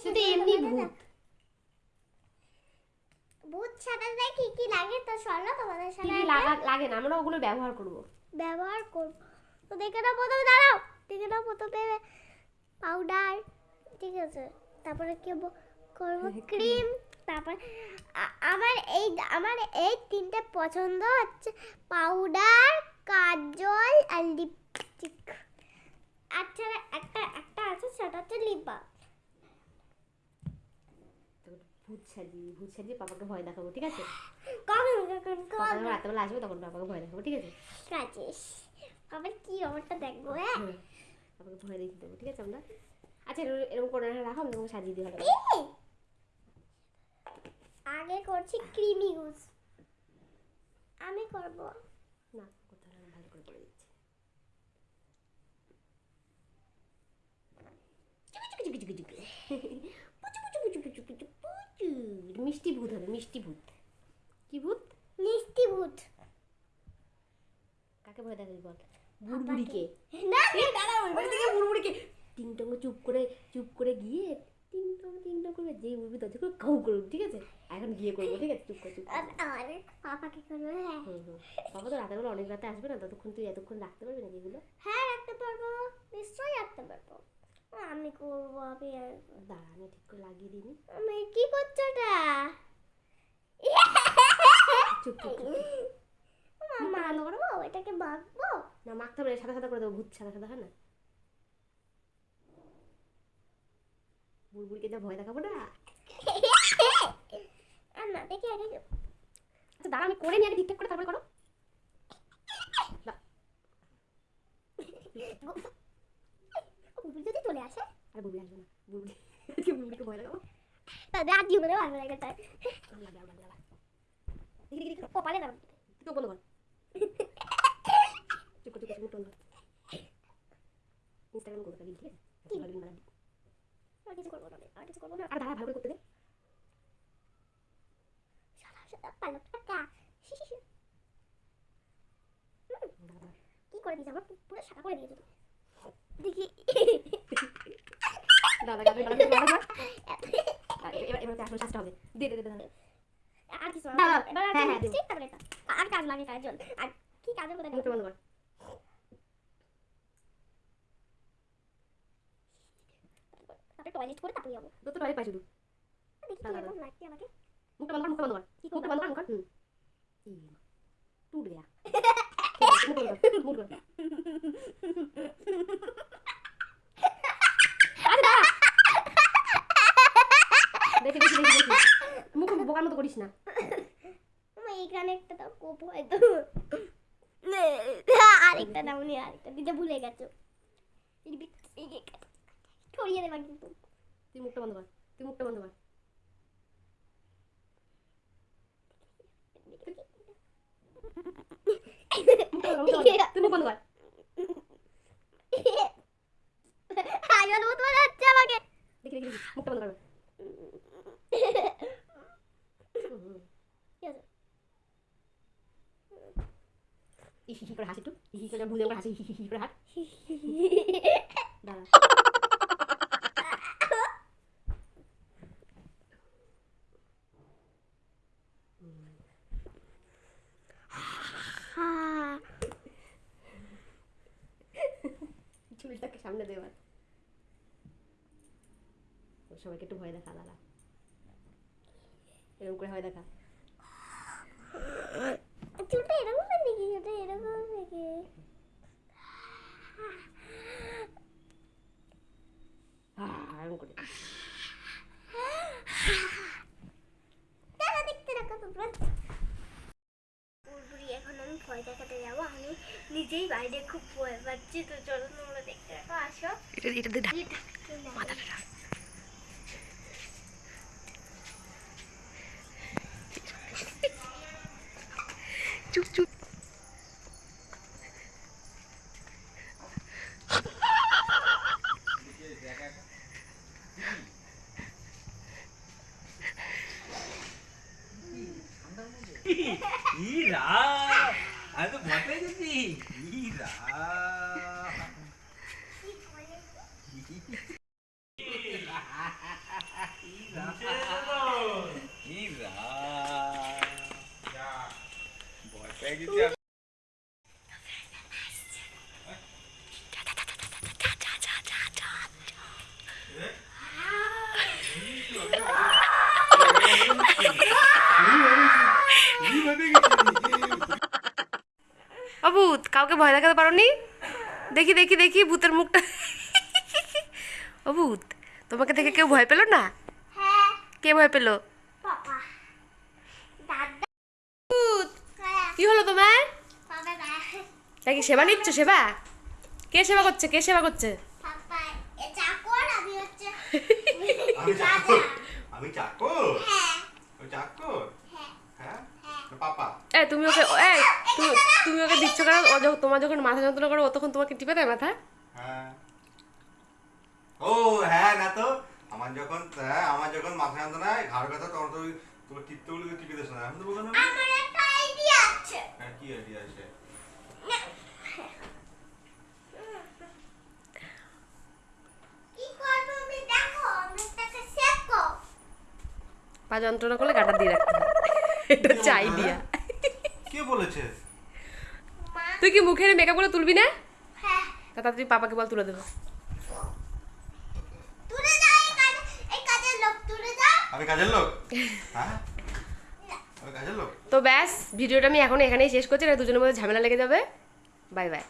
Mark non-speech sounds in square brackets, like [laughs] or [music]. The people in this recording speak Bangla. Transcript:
শুধু এমনি ভূত। ভূত। সাজাতে কি কি লাগে তো চলো তোমাদের সাথে লাগা লাগে না আমরা ওগুলো ব্যবহার করব। ব্যবহার করব। তো দেখে নাও প্রথমে দাঁড়াও। দেখে নাও প্রথমে পাউডার ঠিক আছে। তারপরে কি করব? ক্রিম তারপর আমার এই আমার এই তিনটে পছন্দ হচ্ছে পাউডার কাজল আর লিপস্টিক আচ্ছা একটা একটা আছে সেটা হচ্ছে লিপ বাম ভূত সাজিয়ে ভূত সাজিয়ে পাপাকে ভয় দেখাবো ঠিক আছে? কখন কখন কখন যখন রাত্রেবেলা আসবে তখন পাপাকে ভয় দেখাবো ঠিক আছে? কাজিস আবার কি ব্যাপারটা দেখব হ্যাঁ। পাপাকে ভয় দেখিয়ে দেবো ঠিক আছে আমরা? আচ্ছা এরকম করে রাখো আমি তোমাকে সাজিয়ে দিই ভালো আগে করছি ক্রিমি ইউজ আমি করব। না করতে হবে ভালো করে করে দিচ্ছি। চুকু চুকু চুকু চুকু মিষ্টি ভূত হবে মিষ্টি ভূত। কি ভূত? মিষ্টি ভূত। কাকে ভয় দেখাবি বল? বুড়বুড়িকে। না দাঁড়াও এবার থেকে বুড়বুড়িকে। টিং টং চুপ করে চুপ করে গিয়ে টিং টং টিং টং করে যেই উঠবি দরজা করে কাউ করবি ঠিক আছে? এখন গিয়ে করব ঠিক আছে? চুপ করে চুপ। আর পাপাকে করব হ্যাঁ। হুম তো রাতের বেলা অনেক রাতে আসবে না ততক্ষণ তুই এতক্ষণ রাখতে পারবি নাকি এগুলো? হ্যাঁ রাখতে পারব। নিশ্চয়ই রাখতে পারব। আমি করব আমি দাঁড়া আমি ঠিক করে লাগিয়ে দিই আমি কি করছ এটা? চুপ এটাকে মাখবো? না মাখতে হবে না, সাদা সাদা করে দেবো ভূত সাদা সাদা হয় না? যা ভয় দেখাবো না। দেখি আগে আচ্ছা দাঁড়া আমি করে নিই আগে ঠিকঠাক করে তারপরে করো। আসে আর বুড়বুড়ি আসবে না বুড়বুড়ি আজকে ভয় দেখাবো তাহলে আর জীবনে লাগবে, লাগবে। দেখি দেখি দেখি। কপালে না চোখ বন্ধ কর। [laughs] চুপ চুপ চুপ বন্ধ ইনস্টাগ্রাম করতে পারি ঠিক আছে? কি? ভালো দিন। আর কিছু করব না আর কিছু করব না। আর দাঁড়া ভালো করে করতে দে। সাদা সাদা পালো টাকা। কি করে দিয়েছে আমার পুরো সাদা করে দিয়েছে দেখি দাঁড়া, দাঁড়া, দাঁড়া, দাঁড়া, দাঁড়া। আর কিছু আর হ্যাঁ, হ্যাঁ, কাজ আর কি বন্ধ কর। তারপরে টয়লেট করে তারপরে যাব। তো টয়লেট পাই শুধু। দেখি কেমন লাগছে আমাকে। মুখটা বন্ধ কর মুখটা বন্ধ কর। কি মুখটা বন্ধ কর মুখ কর। হুম। এই মা, টুট গয়া [laughs] মুখ বন্ধ কর। মুখ বন্ধ কর আরে দাঁড়া। দেখি দেখি দেখি দেখি। মুখ বোকার মতো করিস না। এইখানে একটা দাও কোপ হয়তো আরেকটা দাও নি আরেকটা। দিতে ভুলে গেছো। ছড়িয়ে দেবা কিন্তু। তুই মুখটা বন্ধ কর তুই মুখটা বন্ধ কর। বন্ধ কর, বন্ধ কর। তুই মুখ বন্ধ কর। আয়ন মতো হচ্ছে আমাকে। দেখি দেখি মুখটা বন্ধ কর হুম, হুম। কি আছে? ই হি করে হাসি একটু হি করে ভুলে করে হাসি হি হি করে হাস দাঁড়া চুলটাকে সামনে সবাইকে একটু ভয় দেখা দাঁড়া এরকম করে ভয় দেখা চুলটা এরকম চুলটা এরকম এখন আমি ভয় দেখাতে যাব। আমি নিজেই বাইরে খুব ভয় পাচ্ছি তো চলো তোমরা দেখতে রাখো আসো। এটা এটা দে মাথাটা চুপ চুপ। ఈరా అది మొదలైంది ఈరా ఈరా ఈరా ভয় দেখাতে পারোনি? দেখি দেখি দেখি ভূতের মুখটা। ও ভূত তোমাকে দেখে কেউ ভয় পেল না? হ্যাঁ। কে ভয় পেল? পাপা। দাদা। ভূত হ্যাঁ। কি হলো তোমার? নাকি সেবা নিচ্ছ সেবা? কে সেবা করছে কে সেবা করছে? আমি হচ্ছে আমি চাকর আমি চাকর হ্যাঁ ওই চাকর হ্যাঁ হ্যাঁ না পাপা এ তুমি ওকে এই তুমি তুমি ওকে দিচ্ছ কেন? ও যখন তোমার যখন মাথা যন্ত্রণা করো ও তখন তোমাকে টিপে দেয় মাথা? হ্যাঁ। ও হ্যাঁ না তো আমার যখন হ্যাঁ আমার যখন মাথা যন্ত্রণায় ঘাড় ব্যথা তখন তোমার টিপতেগুলো টিপে দিস না? এখন তো আমার একটা আইডিয়া আছে। হ্যাঁ কি আইডিয়া আছে? কি করব আমি? দেখো আমি তাকে শেখো পা যন্ত্রণা করলে গাটা দিয়ে রাখতে হবে এটা হচ্ছে আইডিয়া কে বলেছে? তুই কি মুখের মেকআপ করে তুলবি না? হ্যাঁ। তা তুই পাপাকে বল তুলে দেবো তুলে যাও এই কাজে এই কাজের লোক তুলে যাও আমি কাজের লোক? [laughs] হ্যাঁ? আমি কাজের লোক? তো ব্যাস ভিডিওটা আমি এখন এখানেই শেষ করছি না দুজনের মধ্যে ঝামেলা লেগে যাবে। Bye bye.